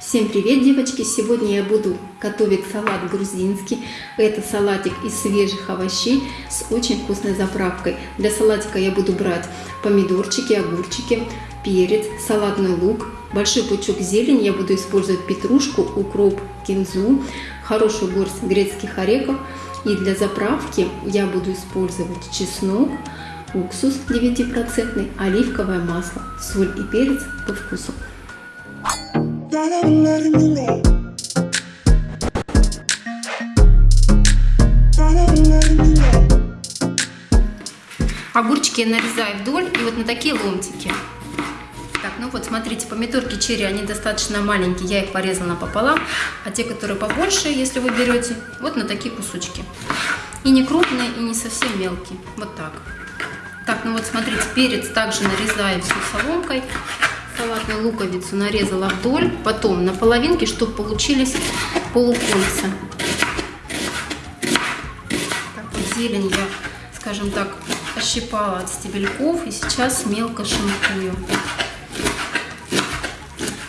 Всем привет, девочки! Сегодня я буду готовить салат грузинский. Это салатик из свежих овощей с очень вкусной заправкой. Для салатика я буду брать помидорчики, огурчики, перец, салатный лук, большой пучок зелени. Я буду использовать петрушку, укроп, кинзу, хорошую горсть грецких орехов. И для заправки я буду использовать чеснок, уксус 9%, оливковое масло, соль и перец по вкусу. Огурчики я нарезаю вдоль и вот на такие ломтики. Так, ну вот смотрите, помидорки черри, они достаточно маленькие, я их порезала пополам, а те, которые побольше, если вы берете, вот на такие кусочки. И не крупные, и не совсем мелкие, вот так. Так, ну вот смотрите, перец также нарезаю все соломкой салатную луковицу нарезала вдоль, потом на половинке, чтобы получились полукольца. Так вот зелень я, скажем так, ощипала от стебельков и сейчас мелко шинкую.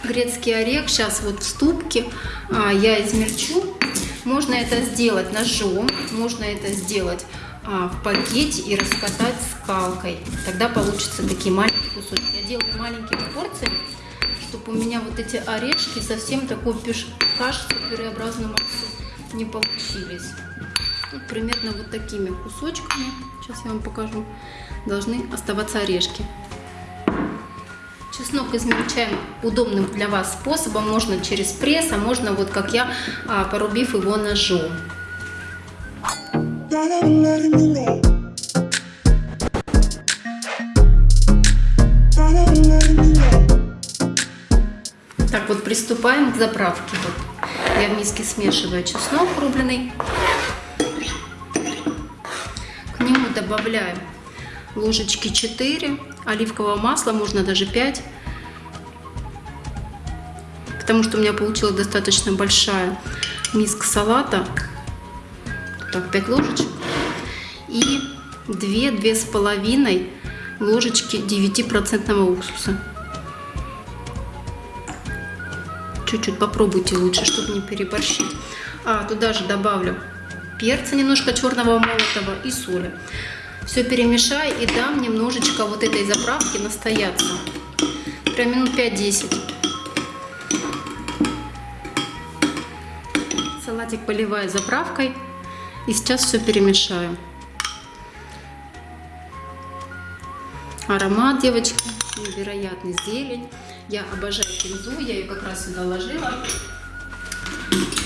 Грецкий орех сейчас вот в ступке а, я измельчу. Можно это сделать ножом, можно это сделать в пакете и раскатать скалкой. Тогда получится такие маленькие кусочки. Я делаю маленькими порциями, чтобы у меня вот эти орешки совсем такой кажется пюреобразную массу не получились. Вот примерно вот такими кусочками, сейчас я вам покажу, должны оставаться орешки. Чеснок измельчаем удобным для вас способом. Можно через пресс, а можно вот как я, а, порубив его ножом. Так вот, приступаем к заправке. Вот. Я в миске смешиваю чеснок рубленый. К нему добавляю ложечки 4 оливкового масла, можно даже 5. Потому что у меня получилась достаточно большая миска салата так, 5 ложечек и 2 с половиной ложечки 9% уксуса. Чуть-чуть попробуйте лучше, чтобы не переборщить. А туда же добавлю перца немножко черного молотого и соли. Все перемешаю и дам немножечко вот этой заправки настояться. Прям минут 5-10. Салатик поливаю заправкой. И сейчас все перемешаю. Аромат, девочки, невероятный зелень. Я обожаю кинзу, я ее как раз сюда ложила.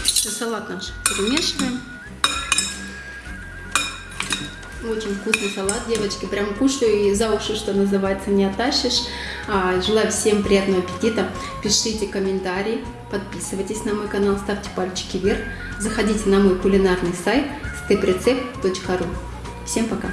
Все, салат наш перемешиваем. Очень вкусный салат, девочки. Прям кушаю и за уши, что называется, не оттащишь. А, желаю всем приятного аппетита. Пишите комментарии, подписывайтесь на мой канал, ставьте пальчики вверх. Заходите на мой кулинарный сайт steprecept.ru. Всем пока!